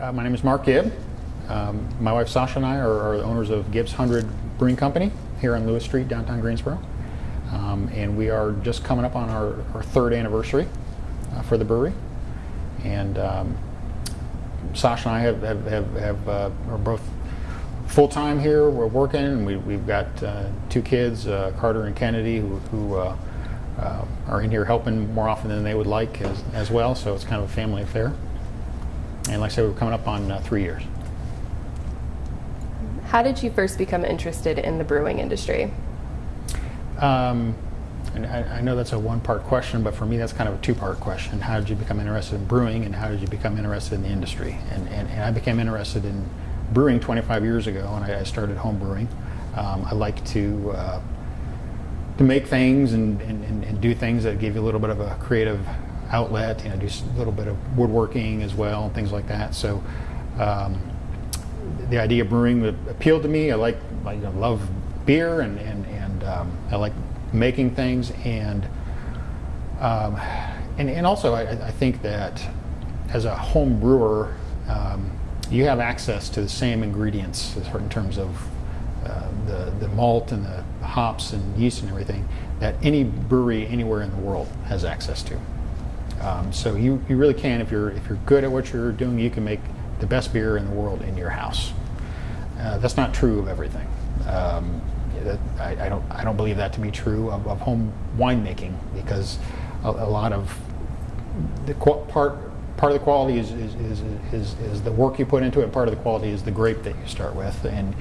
Uh, my name is Mark Gibb. Um, my wife Sasha and I are, are, the owners of Gibbs 100 Brewing Company here on Lewis Street, downtown Greensboro. Um, and we are just coming up on our, our third anniversary uh, for the brewery. And um, Sasha and I have, have, have, have uh, are both full time here. We're working, and we, we've got uh, two kids, uh, Carter and Kennedy, who, who uh, uh, are in here helping more often than they would like as, as well. So it's kind of a family affair. And like I said, we're coming up on uh, three years. How did you first become interested in the brewing industry? Um, and I, I, know that's a one-part question, but for me, that's kind of a two-part question. How did you become interested in brewing, and how did you become interested in the industry? And, and, and I became interested in brewing 25 years ago, and I, I started home brewing. Um, I like to uh, to make things and, and, and, do things that give you a little bit of a creative outlet. You know, do a little bit of woodworking as well, and things like that. So. Um, the idea of brewing appealed to me. I like, I love beer and, and, and um, I like making things and um, and, and also I, I, think that as a home brewer um, you have access to the same ingredients in terms of uh, the, the malt and the hops and yeast and everything that any brewery anywhere in the world has access to. Um, so you, you really can, if you're, if you're good at what you're doing, you can make the best beer in the world in your house. Uh, that's not true of everything. Um, that, I, I, don't, I don't believe that to be true of, of home winemaking because a, a, lot of the part part of the quality is is, is, is, is the work you put into it. Part of the quality is the grape that you start with. And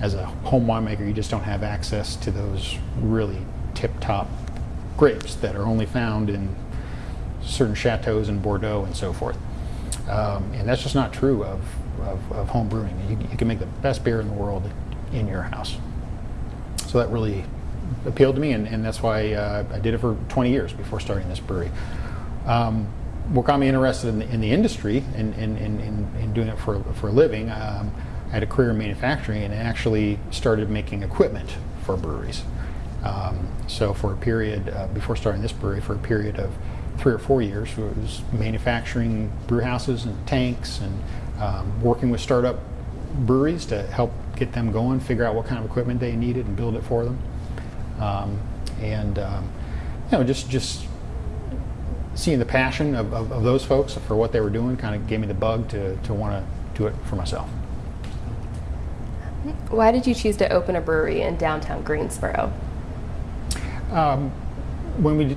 as a home winemaker, you just don't have access to those really tip-top grapes that are only found in certain chateaus in Bordeaux and so forth. Um, and that's just not true of, of, of home brewing. You, you, can make the best beer in the world in your house. So that really appealed to me, and, and that's why uh, I did it for 20 years before starting this brewery. Um, what got me interested in the, in the industry and in, in, in, in, doing it for, for a living, um, I had a career in manufacturing and actually started making equipment for breweries. Um, so for a period, uh, before starting this brewery, for a period of three or four years, was manufacturing brew houses and tanks and um, working with startup breweries to help get them going, figure out what kind of equipment they needed and build it for them. Um, and um, you know, just just seeing the passion of, of, of, those folks for what they were doing kind of gave me the bug to, to want to do it for myself. Why did you choose to open a brewery in downtown Greensboro? Um, when we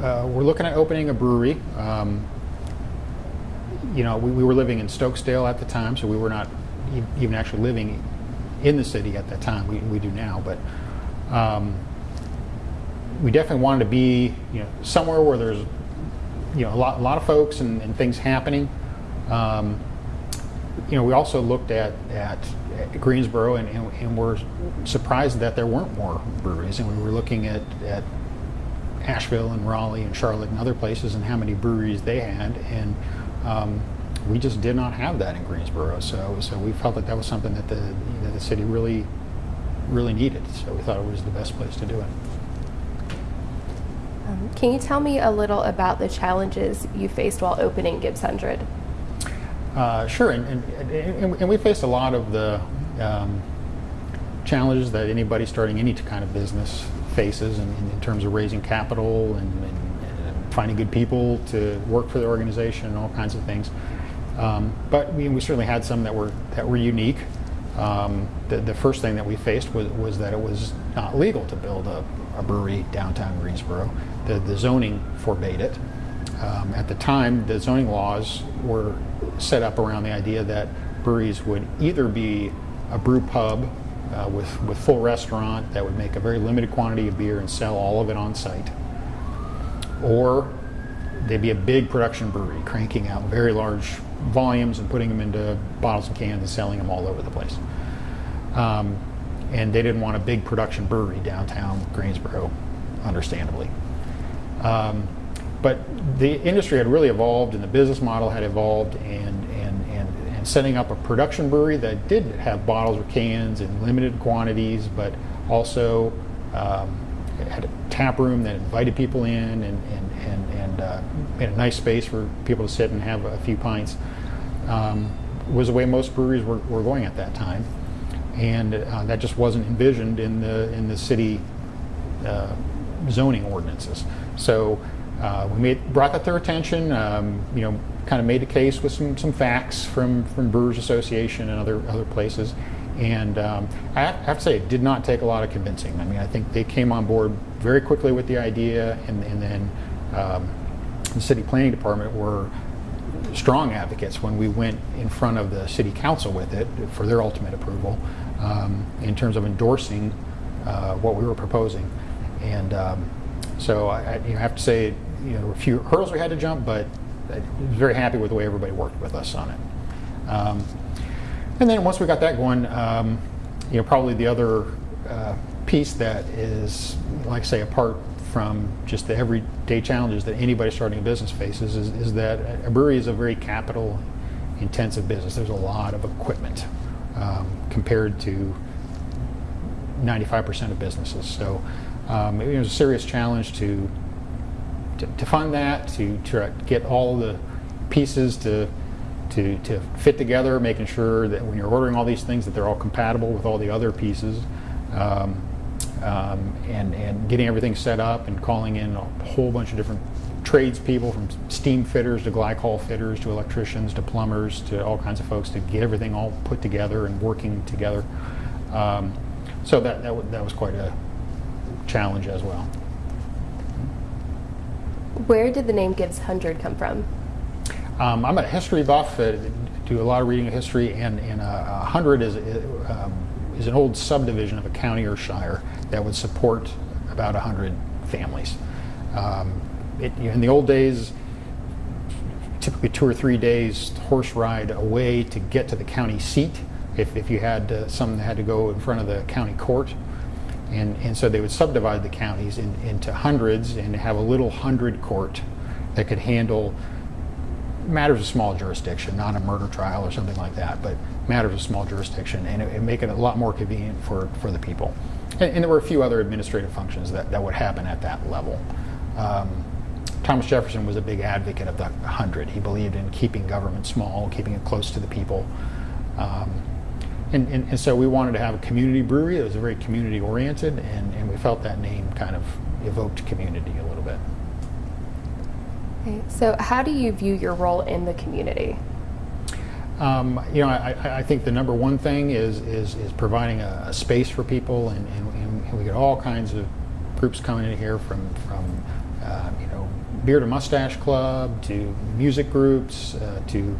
uh, were looking at opening a brewery, um, you know, we, we, were living in Stokesdale at the time, so we were not even actually living in the city at that time. We, we do now, but um, we definitely wanted to be, you know, somewhere where there's, you know, a lot, a lot of folks and, and things happening. Um, you know, we also looked at, at, at Greensboro and, and, and were surprised that there weren't more breweries. And we were looking at, at Asheville and Raleigh and Charlotte and other places and how many breweries they had. And um, we just did not have that in Greensboro. So, so we felt that that was something that the, that the city really, really needed. So we thought it was the best place to do it. Um, can you tell me a little about the challenges you faced while opening Gibbs 100? Uh, sure, and, and, and, and, we faced a lot of the um, challenges that anybody starting any kind of business faces in, in terms of raising capital and, and, finding good people to work for the organization and all kinds of things. Um, but we, we, certainly had some that were that were unique. Um, the, the, first thing that we faced was, was that it was not legal to build a, a brewery downtown Greensboro. The, the zoning forbade it. Um, at the time, the zoning laws were set up around the idea that breweries would either be a brew pub uh, with, with full restaurant that would make a very limited quantity of beer and sell all of it on site. Or they'd be a big production brewery cranking out very large volumes and putting them into bottles and cans and selling them all over the place. Um, and they didn't want a big production brewery downtown Greensboro, understandably. Um, but the industry had really evolved and the business model had evolved and, setting up a production brewery that did have bottles or cans in limited quantities, but also um, had a tap room that invited people in and, and, and, and uh, a nice space for people to sit and have a few pints. Um, was the way most breweries were, were going at that time, and uh, that just wasn't envisioned in the in the city uh, zoning ordinances. So uh, we made, brought that to their attention. Um, you know, kind of made a case with some some facts from from Brewers Association and other other places. And um, I have- to say, it did not take a lot of convincing. I mean, I think they came on board very quickly with the idea, and, and then um, the city planning department were strong advocates when we went in front of the city council with it for their ultimate approval um, in terms of endorsing uh, what we were proposing. And um, so I, I you know, have to say, you know, there were a few hurdles we had to jump, but I was very happy with the way everybody worked with us on it. Um, and then once we got that going, um, you know, probably the other uh, piece that is, like I say, apart from just the everyday challenges that anybody starting a business faces is, is that a brewery is a very capital intensive business. There's a lot of equipment um, compared to 95% of businesses. So um, it was a serious challenge to, to, to fund that, to to get all the pieces to, to, to fit together, making sure that when you're ordering all these things that they're all compatible with all the other pieces. Um, um, and, and getting everything set up and calling in a whole bunch of different tradespeople from steam fitters to glycol fitters to electricians to plumbers to all kinds of folks to get everything all put together and working together. Um, so that, that, that was quite a challenge as well. Where did the name Gibbs Hundred come from? Um, I'm a history buff, uh, do a lot of reading of history, and, and uh, a hundred is, uh, um, is an old subdivision of a county or shire that would support about a hundred families. Um, it, in the old days, typically two or three days horse ride away to get to the county seat if, if you had uh, some that had to go in front of the county court. And, and so they would subdivide the counties in, into hundreds and have a little hundred court that could handle matters of small jurisdiction, not a murder trial or something like that, but matters of small jurisdiction, and it, it make it a lot more convenient for, for the people. And, and there were a few other administrative functions that, that would happen at that level. Um, Thomas Jefferson was a big advocate of the hundred. He believed in keeping government small, keeping it close to the people. Um, and, and, and so we wanted to have a community brewery that was very community oriented, and, and we felt that name kind of evoked community a little bit. Okay, So, how do you view your role in the community? Um, you know, I, I- I think the number one thing is is, is providing a, a space for people, and, and, and we get all kinds of groups coming in here from from uh, you know beard and mustache club to music groups uh, to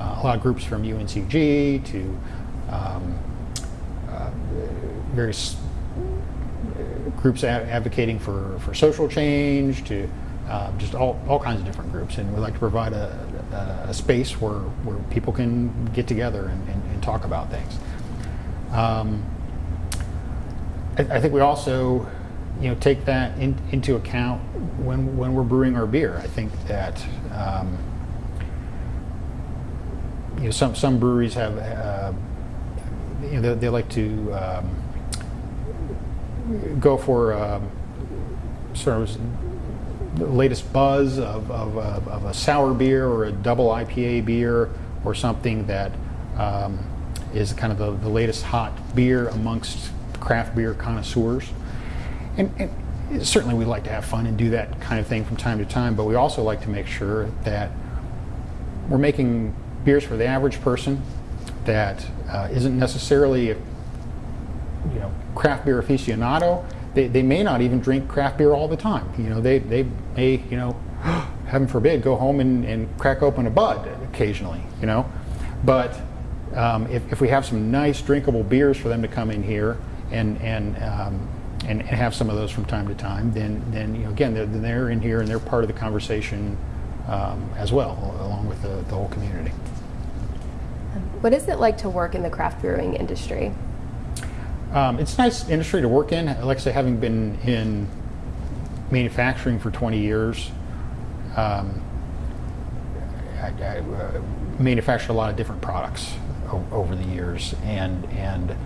uh, a lot of groups from UNCG to um, uh, various groups advocating for, for social change to uh, just all, all kinds of different groups. And we like to provide a, a, a space where, where people can get together and, and, and talk about things. Um, I, I think we also, you know, take that in, into account when, when we're brewing our beer. I think that um, you know, some, some breweries have, uh, you know, they, they like to um, go for um, sort of the latest buzz of, of, of, of a sour beer or a double IPA beer or something that um, is kind of the, the latest hot beer amongst craft beer connoisseurs. And, and certainly we like to have fun and do that kind of thing from time to time, but we also like to make sure that we're making beers for the average person that uh, isn't necessarily a you know craft beer aficionado. They, they may not even drink craft beer all the time. You know they, they may you know heaven forbid go home and, and crack open a bud occasionally you know? But um, if, if we have some nice drinkable beers for them to come in here and and um, and, and have some of those from time to time then then you know again they're, they're in here and they're part of the conversation um, as well along with the, the whole community What is it like to work in the craft brewing industry? Um, it's a nice industry to work in. Like I say, having been in manufacturing for 20 years, um, I, I uh, manufactured a lot of different products over the years, and and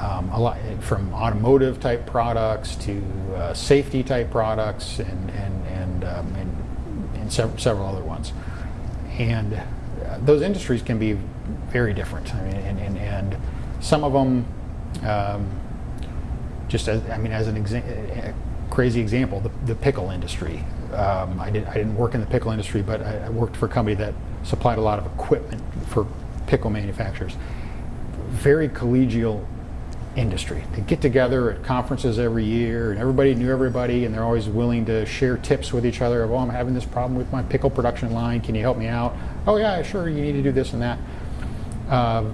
um, a lot from automotive type products to uh, safety type products, and and and um, and, and sev- several other ones. And those industries can be very different. I mean, and, and, and some of them, um, just as I mean, as an crazy example, the, the pickle industry. Um, I, did, I didn't work in the pickle industry, but I, I worked for a company that supplied a lot of equipment for pickle manufacturers. Very collegial industry. They get together at conferences every year, and everybody knew everybody, and they're always willing to share tips with each other. Of, oh, I'm having this problem with my pickle production line. Can you help me out? Oh, yeah, sure. You need to do this and that. Uh,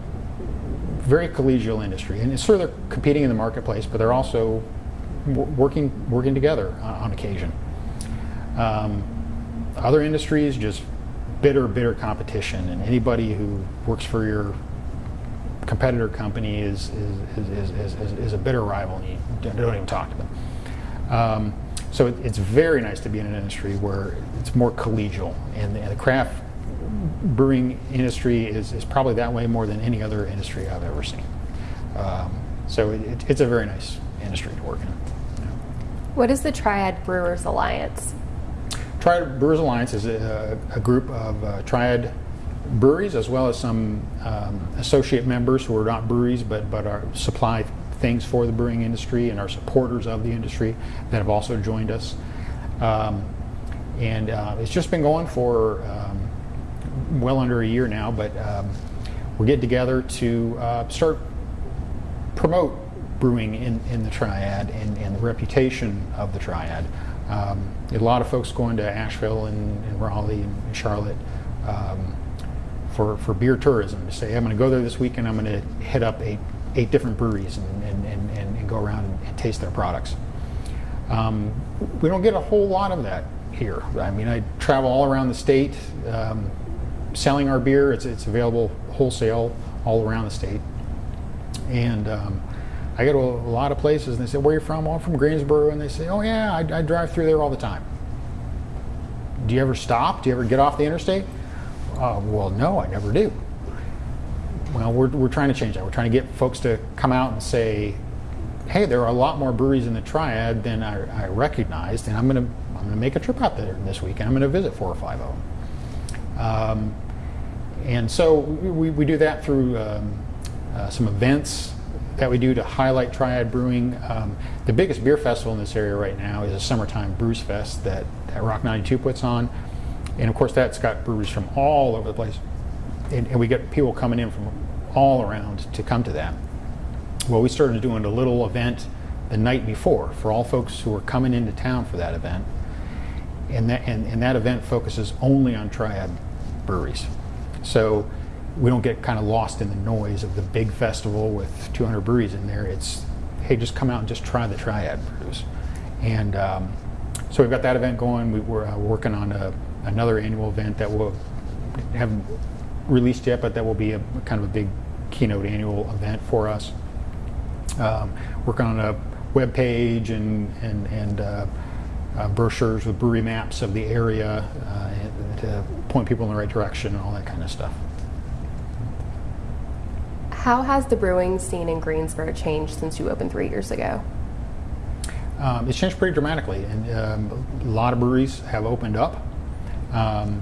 very collegial industry, and it's sure they're competing in the marketplace, but they're also working working together on, on occasion. Um, other industries just bitter, bitter competition, and anybody who works for your competitor company is is, is, is, is, is a bitter rival, and you don't don't even talk to them. Um, so it, it's very nice to be in an industry where it's more collegial, and the, and the craft brewing industry is, is probably that way more than any other industry I've ever seen. Um, so it, it, it's a very nice industry to work in. Yeah. What is the Triad Brewers Alliance? Triad Brewers Alliance is a, a group of uh, Triad breweries as well as some um, associate members who are not breweries but, but are supply things for the brewing industry and are supporters of the industry that have also joined us. Um, and uh, it's just been going for um, well under a year now, but um, we're getting together to uh, start promote brewing in, in the triad and, and the reputation of the triad. Um, a lot of folks going to Asheville and, and Raleigh and Charlotte um, for, for beer tourism to say, I'm going to go there this weekend, I'm going to hit up eight, eight different breweries and, and, and, and, and go around and, and taste their products. Um, we don't get a whole lot of that here. I mean, I travel all around the state um, selling our beer. It's, it's available wholesale all around the state. And um, I go to a lot of places and they say, Where are you from? Oh, I'm from Greensboro. And they say, Oh, yeah, I, I drive through there all the time. Do you ever stop? Do you ever get off the interstate? Uh, well, no, I never do. Well, we're, we're trying to change that. We're trying to get folks to come out and say, hey, there are a lot more breweries in the Triad than I, I recognized, and I'm going to I'm going to make a trip out there this week, and I'm going to visit four or five of them. Um, and so we, we do that through um, uh, some events that we do to highlight Triad Brewing. Um, the biggest beer festival in this area right now is a summertime Brews Fest that, that Rock 92 puts on. And of course, that's got breweries from all over the place. And, and we get people coming in from all around to come to that. Well, we started doing a little event the night before for all folks who are coming into town for that event. And that, and, and that event focuses only on triad breweries. So we don't get kind of lost in the noise of the big festival with 200 breweries in there. It's, hey, just come out and just try the triad brews. And um, so we've got that event going. We, we're uh, working on a, another annual event that we'll haven't released yet, but that will be a kind of a big keynote annual event for us um, working on a web page and and and uh, uh, brochures with brewery maps of the area uh, to point people in the right direction and all that kind of stuff. How has the brewing scene in Greensboro changed since you opened three years ago? Um, it's changed pretty dramatically, and um, a lot of breweries have opened up. Um,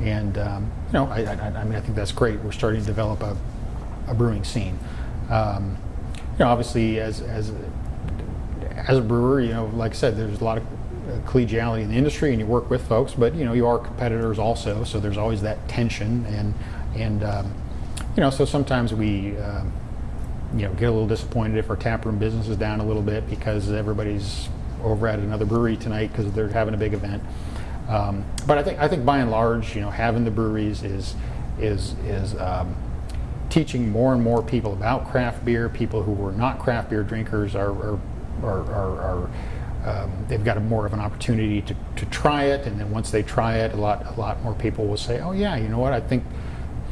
and um, you know, I, I, I, mean, I think that's great. We're starting to develop a, a brewing scene. Um, you know, obviously, as as as a brewer, you know, like I said, there's a lot of collegiality in the industry, and you work with folks, but you know, you are competitors also, so there's always that tension, and and um, you know, so sometimes we. Um, you know, get a little disappointed if our taproom business is down a little bit because everybody's over at another brewery tonight because they're having a big event. Um, but I think I think by and large, you know, having the breweries is is is um, teaching more and more people about craft beer. People who were not craft beer drinkers are, are, are, are, are um, they've got a more of an opportunity to, to try it. And then once they try it, a lot, a lot more people will say, oh yeah, you know what, I think,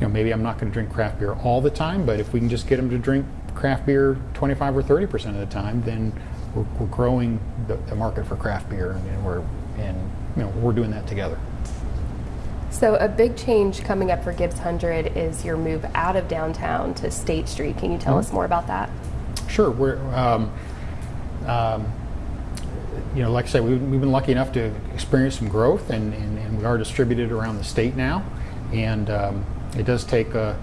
you know, maybe I'm not going to drink craft beer all the time, but if we can just get them to drink craft beer 25 or 30% of the time, then we're, we're growing the, the, market for craft beer and we're, and, you know, we're doing that together. So, a big change coming up for Gibbs 100 is your move out of downtown to State Street. Can you tell mm-hmm. us more about that? Sure. We're, um, um, you know, like I said, we've, we've, been lucky enough to experience some growth, and, and, and, we are distributed around the state now. And um, it does take a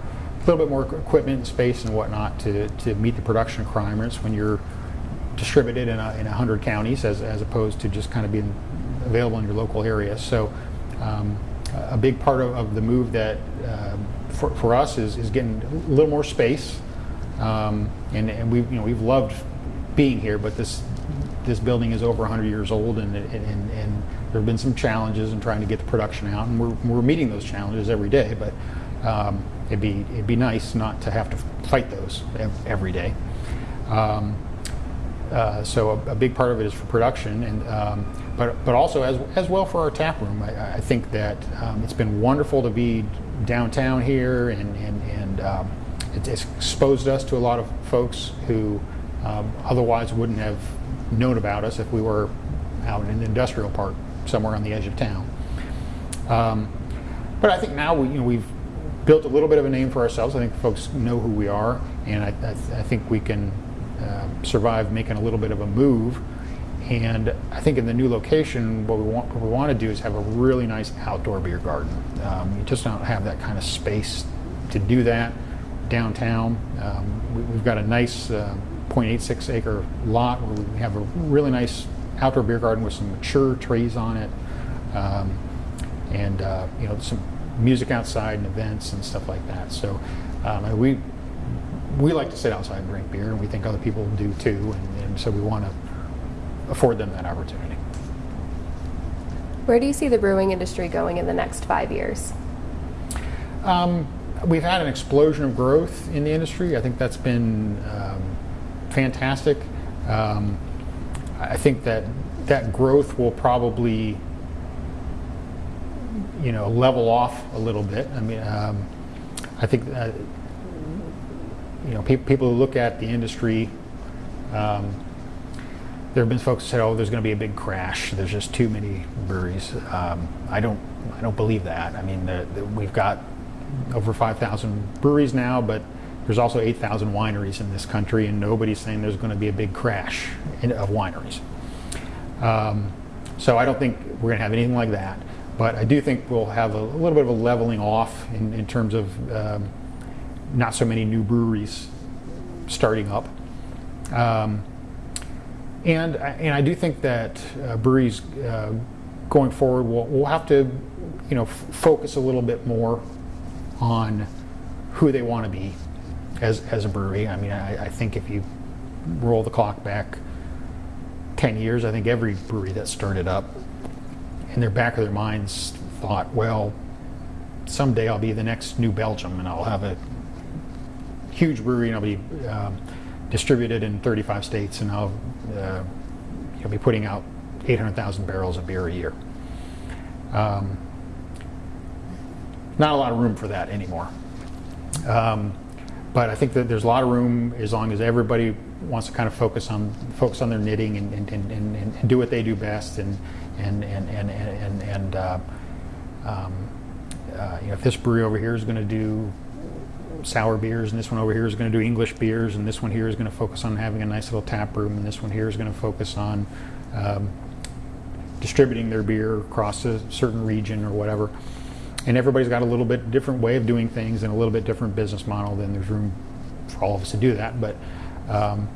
little bit more equipment and space and whatnot to, to meet the production requirements when you're distributed in a, in 100 counties as, as opposed to just kind of being available in your local area. So um, a big part of, of the move that uh, for, for us is, is getting a little more space. Um, and and we, you know, we've loved being here, but this this building is over 100 years old, and, and, and, there have been some challenges in trying to get the production out, and we're, we're meeting those challenges every day. But um, it'd be it'd be nice not to have to fight those every day. Um, uh, so a, a big part of it is for production, and um, but but also as as well for our tap room. I, I think that um, it's been wonderful to be downtown here, and and and um, it, it's exposed us to a lot of folks who um, otherwise wouldn't have known about us if we were out in an industrial park somewhere on the edge of town. Um, but I think now we you know we've built a little bit of a name for ourselves. I think folks know who we are, and I, I, I think we can uh, survive making a little bit of a move. And I think in the new location, what we want, what we want to do is have a really nice outdoor beer garden. Um, you just don't have that kind of space to do that downtown. Um, we, have got a nice uh, 0.86 acre lot where we have a really nice outdoor beer garden with some mature trees on it, um, and uh, you know some music outside and events and stuff like that. So um, we we like to sit outside and drink beer, and we think other people do too, and, and so we want to afford them that opportunity. Where do you see the brewing industry going in the next five years? Um, we've had an explosion of growth in the industry. I think that's been um, fantastic. Um, I think that that growth will probably, you know, level off a little bit. I mean, um, I think you know, pe- people who look at the industry, um, there have been folks who said, "Oh, there's going to be a big crash. There's just too many breweries." Um, I don't, I don't believe that. I mean, the, the, we've got over 5,000 breweries now, but there's also 8,000 wineries in this country, and nobody's saying there's going to be a big crash in, of wineries. Um, so I don't think we're going to have anything like that. But I do think we'll have a, a little bit of a leveling off in, in terms of um, not so many new breweries starting up. Um, and, and I do think that uh, breweries uh, going forward will, will have to you know, focus a little bit more on who they want to be as, as a brewery. I mean, I, I think if you roll the clock back 10 years, I think every brewery that started up in their back of their minds thought, well, someday I'll be the next New Belgium and I'll have a huge brewery and I'll be um, distributed in 35 states and I'll uh, you'll be putting out 800,000 barrels of beer a year. Um, not a lot of room for that anymore. Um, but I think that there's a lot of room as long as everybody wants to kind of focus on focus on their knitting and, and, and, and, and do what they do best and and and and and, and uh, um, uh, you know if this brewery over here is going to do sour beers, and this one over here is going to do English beers, and this one here is going to focus on having a nice little tap room, and this one here is going to focus on um, distributing their beer across a certain region or whatever. And everybody's got a little bit different way of doing things and a little bit different business model. Then there's room for all of us to do that, but um,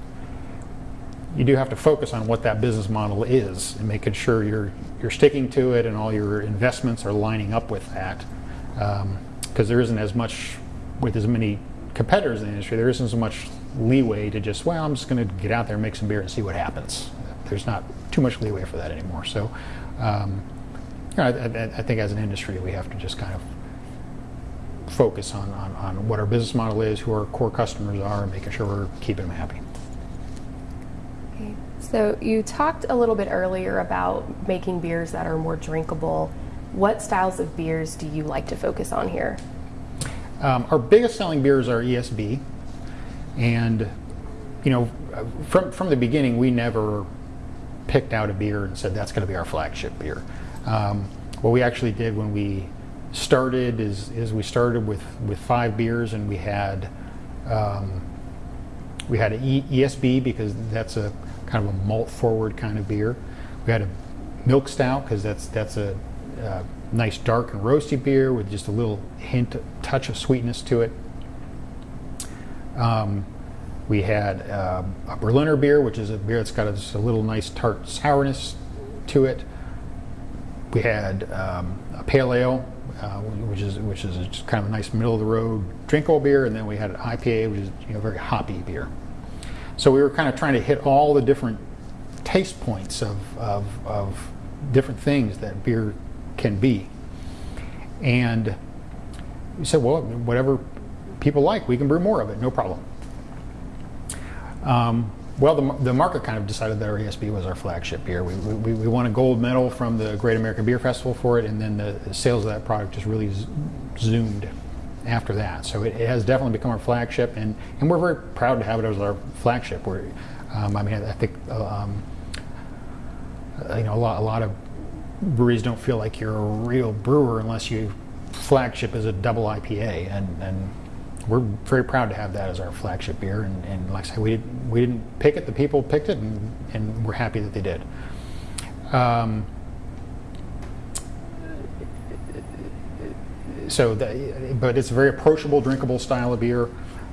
you do have to focus on what that business model is and making sure you're you're sticking to it and all your investments are lining up with that because um, there isn't as much with as many competitors in the industry, there isn't so much leeway to just, well, I'm just going to get out there and make some beer and see what happens. There's not too much leeway for that anymore. So, um, you know, I, I, think as an industry, we have to just kind of focus on, on, on what our business model is, who our core customers are, and making sure we're keeping them happy. Okay. So, you talked a little bit earlier about making beers that are more drinkable. What styles of beers do you like to focus on here? Um, our biggest selling beers are ESB, and you know, from from the beginning, we never picked out a beer and said that's going to be our flagship beer. Um, what we actually did when we started is is we started with with five beers, and we had um, we had an e- ESB because that's a kind of a malt forward kind of beer. We had a milk stout because that's that's a uh, nice dark and roasty beer with just a little hint, touch of sweetness to it. Um, we had uh, a Berliner beer, which is a beer that's got a, just a little nice tart sourness to it. We had um, a pale ale, uh, which is which is just kind of a nice middle of the road drinkable beer, and then we had an IPA, which is you know very hoppy beer. So we were kind of trying to hit all the different taste points of, of, of different things that beer can be. And we said, well, whatever people like, we can brew more of it, no problem. Um, well, the, the market kind of decided that our ESB was our flagship beer. We, we, we won a gold medal from the Great American Beer Festival for it, and then the sales of that product just really zoomed after that. So it, it, has definitely become our flagship, and, and we're very proud to have it as our flagship. We're, um, I mean, I think um, you know a lot, a lot of breweries don't feel like you're a real brewer unless you flagship is a double IPA, and, and we're very proud to have that as our flagship beer. And, and like I said, we didn't, we didn't pick it; the people picked it, and, and we're happy that they did. Um, so, the, but it's a very approachable, drinkable style of beer.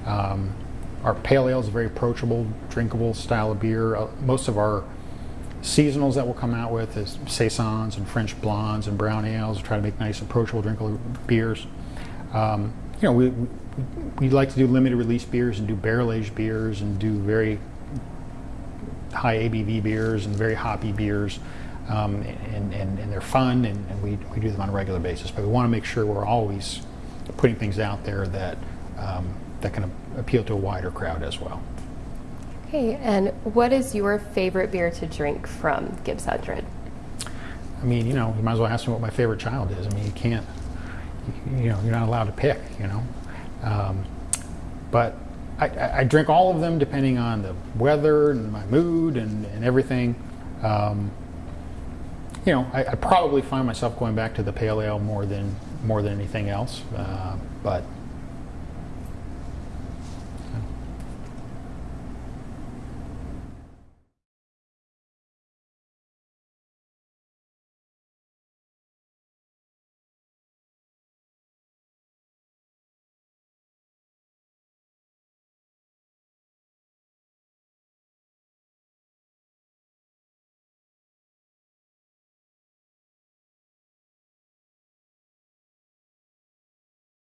Um, our pale ale is a very approachable, drinkable style of beer. Uh, most of our seasonals that we'll come out with is saisons and French blondes and brown ales. We Try to make nice, approachable, drinkable beers. Um, you know, we, we we like to do limited release beers and do barrel aged beers and do very high ABV beers and very hoppy beers. Um, and, and, and, they're fun and, and, we, we do them on a regular basis. But we want to make sure we're always putting things out there that, um, that can appeal to a wider crowd as well. Okay, and what is your favorite beer to drink from Gibbs Hundred? I mean, you know, you might as well ask me what my favorite child is. I mean, you can't, you know, you're not allowed to pick, you know. Um, but I, I, drink all of them depending on the weather and my mood and, and everything. Um, you know, I, I, probably find myself going back to the pale ale more than more than anything else. Uh, but